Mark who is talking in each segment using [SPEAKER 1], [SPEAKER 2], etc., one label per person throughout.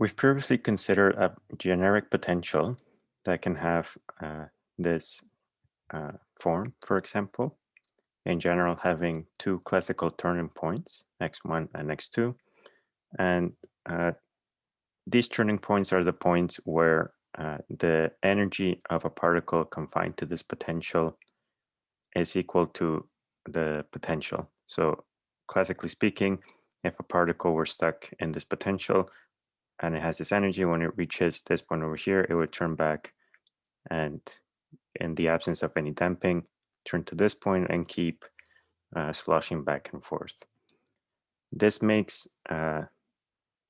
[SPEAKER 1] We've previously considered a generic potential that can have uh, this uh, form, for example, in general having two classical turning points, x1 and x2. And uh, these turning points are the points where uh, the energy of a particle confined to this potential is equal to the potential. So classically speaking, if a particle were stuck in this potential and it has this energy, when it reaches this point over here, it would turn back and in the absence of any damping, turn to this point and keep uh, sloshing back and forth. This makes uh,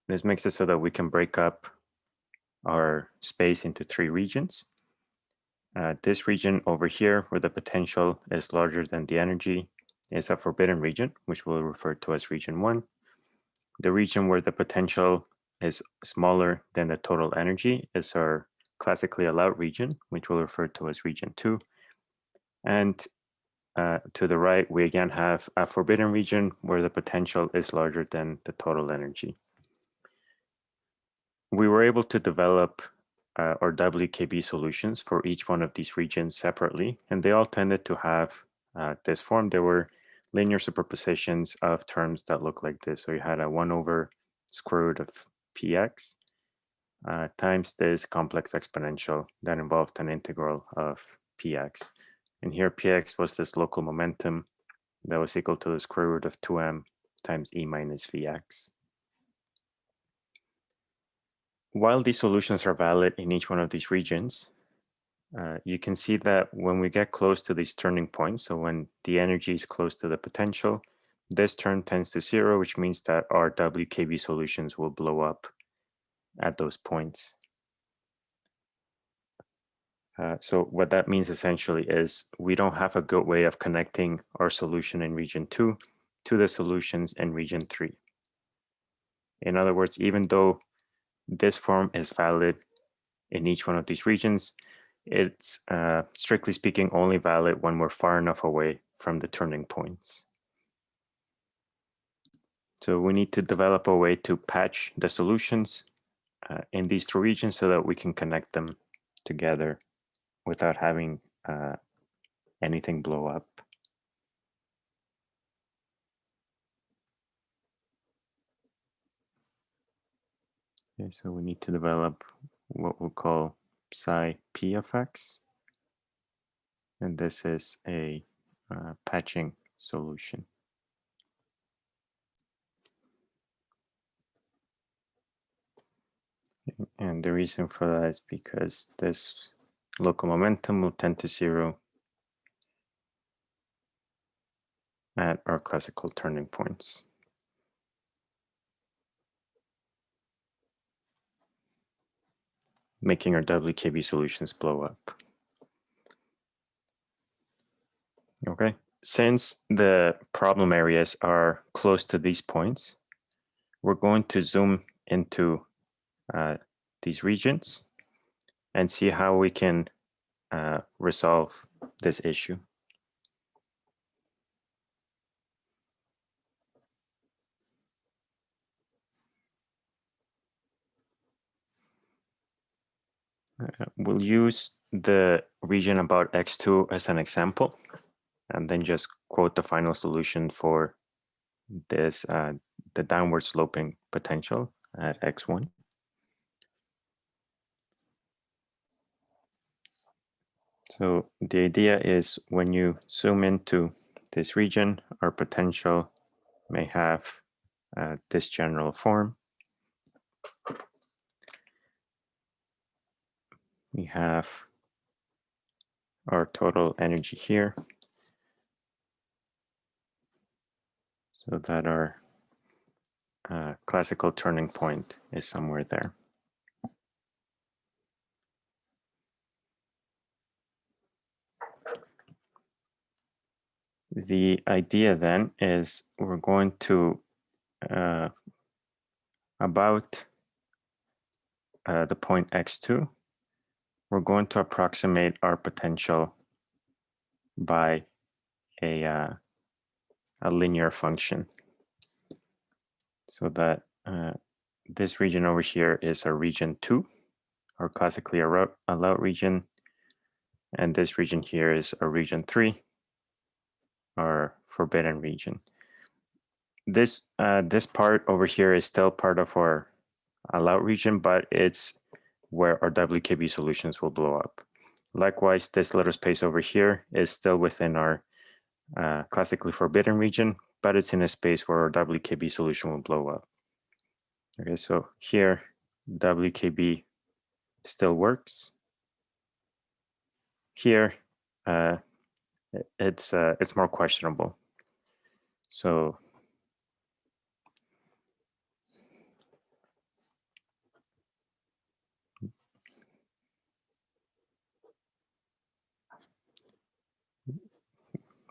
[SPEAKER 1] this makes it so that we can break up our space into three regions. Uh, this region over here, where the potential is larger than the energy, is a forbidden region, which we'll refer to as region one. The region where the potential is smaller than the total energy is our classically allowed region, which we'll refer to as region two. And uh, to the right, we again have a forbidden region where the potential is larger than the total energy. We were able to develop uh, our WKB solutions for each one of these regions separately, and they all tended to have uh, this form. There were linear superpositions of terms that look like this. So you had a 1 over square root of px uh, times this complex exponential that involved an integral of px. And here px was this local momentum that was equal to the square root of 2m times e minus vx. While these solutions are valid in each one of these regions, uh, you can see that when we get close to these turning points, so when the energy is close to the potential, this term tends to zero, which means that our WKB solutions will blow up at those points. Uh, so what that means essentially is we don't have a good way of connecting our solution in region two to the solutions in region three. In other words, even though this form is valid in each one of these regions, it's uh, strictly speaking only valid when we're far enough away from the turning points. So we need to develop a way to patch the solutions uh, in these two regions so that we can connect them together without having uh, anything blow up. Okay, so we need to develop what we'll call psi p of x. And this is a uh, patching solution. And the reason for that is because this local momentum will tend to zero at our classical turning points. making our WKB solutions blow up. Okay, since the problem areas are close to these points, we're going to zoom into uh, these regions and see how we can uh, resolve this issue. Uh, we'll use the region about x2 as an example, and then just quote the final solution for this, uh, the downward sloping potential at x1. So the idea is when you zoom into this region, our potential may have uh, this general form. We have our total energy here. So that our uh, classical turning point is somewhere there. The idea then is we're going to uh, about uh, the point x2, we're going to approximate our potential by a, uh, a linear function so that uh, this region over here is a region two, or classically allowed region. And this region here is a region three, or forbidden region. This, uh, this part over here is still part of our allowed region, but it's where our WKB solutions will blow up. Likewise, this little space over here is still within our uh, classically forbidden region, but it's in a space where our WKB solution will blow up. Okay, so here WKB still works. Here, uh, it's uh, it's more questionable. So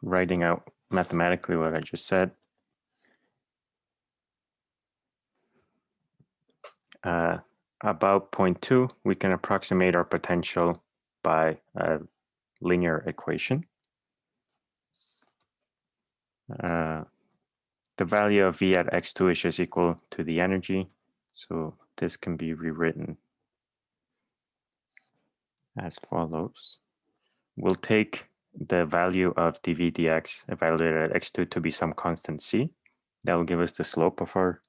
[SPEAKER 1] writing out mathematically what I just said. Uh, about 0.2, we can approximate our potential by a linear equation. Uh, the value of V at x2 is just equal to the energy. So this can be rewritten as follows. We'll take the value of dv dx evaluated at x2 to be some constant c. That will give us the slope of our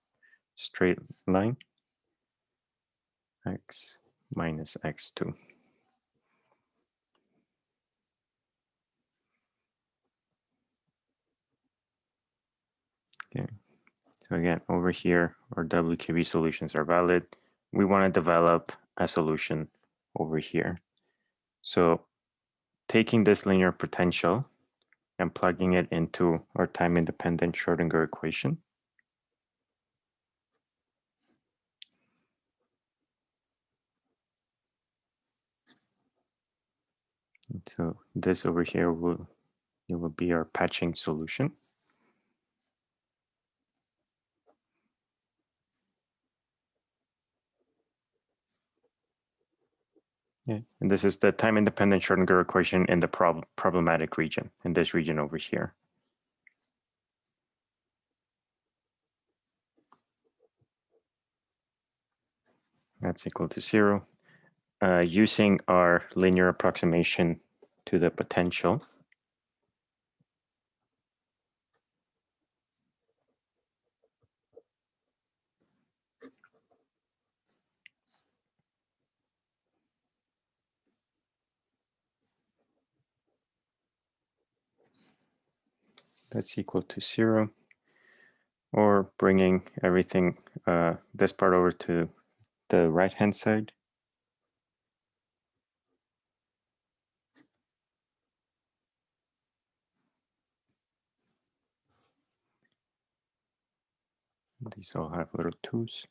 [SPEAKER 1] straight line, x minus x2. Okay, so again, over here, our WKB solutions are valid. We want to develop a solution over here. So taking this linear potential and plugging it into our time-independent Schrodinger equation. So this over here will it will be our patching solution. Yeah, and this is the time-independent Schrodinger equation in the prob problematic region, in this region over here. That's equal to zero. Uh, using our linear approximation to the potential, that's equal to zero or bringing everything, uh, this part over to the right hand side. These all have little twos.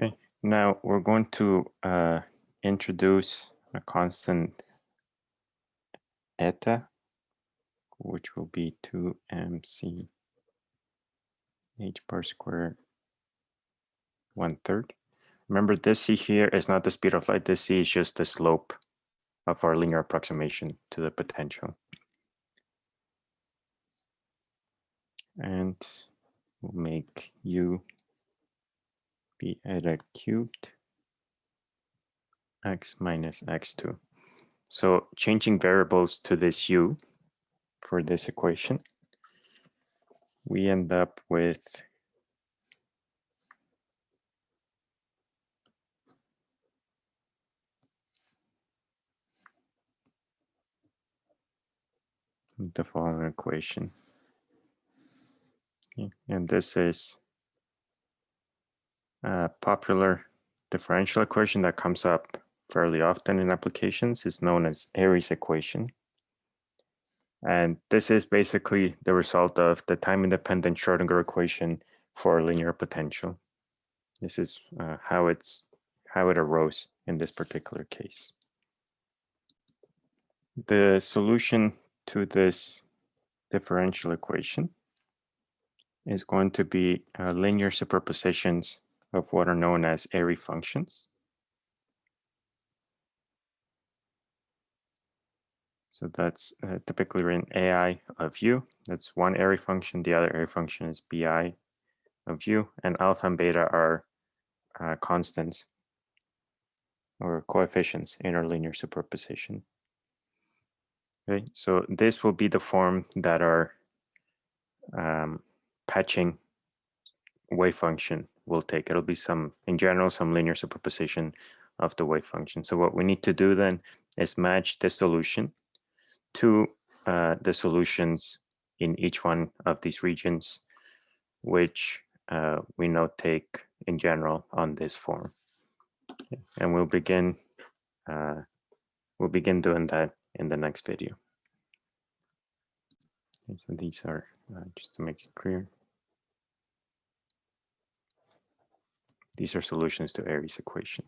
[SPEAKER 1] Okay, now we're going to uh, introduce a constant eta, which will be 2mc h bar squared one third. Remember this c here is not the speed of light, this c is just the slope of our linear approximation to the potential. And we'll make u be eta cubed x minus x2. So changing variables to this u for this equation, we end up with the following equation. Okay. And this is a popular differential equation that comes up fairly often in applications is known as Airy's equation. And this is basically the result of the time-independent Schrodinger equation for linear potential. This is uh, how it's how it arose in this particular case. The solution to this differential equation is going to be uh, linear superpositions of what are known as Airy functions. So that's uh, typically written AI of u. That's one Airy function. The other Airy function is bi of u. And alpha and beta are uh, constants or coefficients in our linear superposition. Okay, so this will be the form that our um, patching wave function will take. It'll be some, in general, some linear superposition of the wave function. So what we need to do then is match the solution to uh, the solutions in each one of these regions, which uh, we know take in general on this form. And we'll begin, uh, we'll begin doing that in the next video. Okay, so these are, uh, just to make it clear, these are solutions to Airy's equation.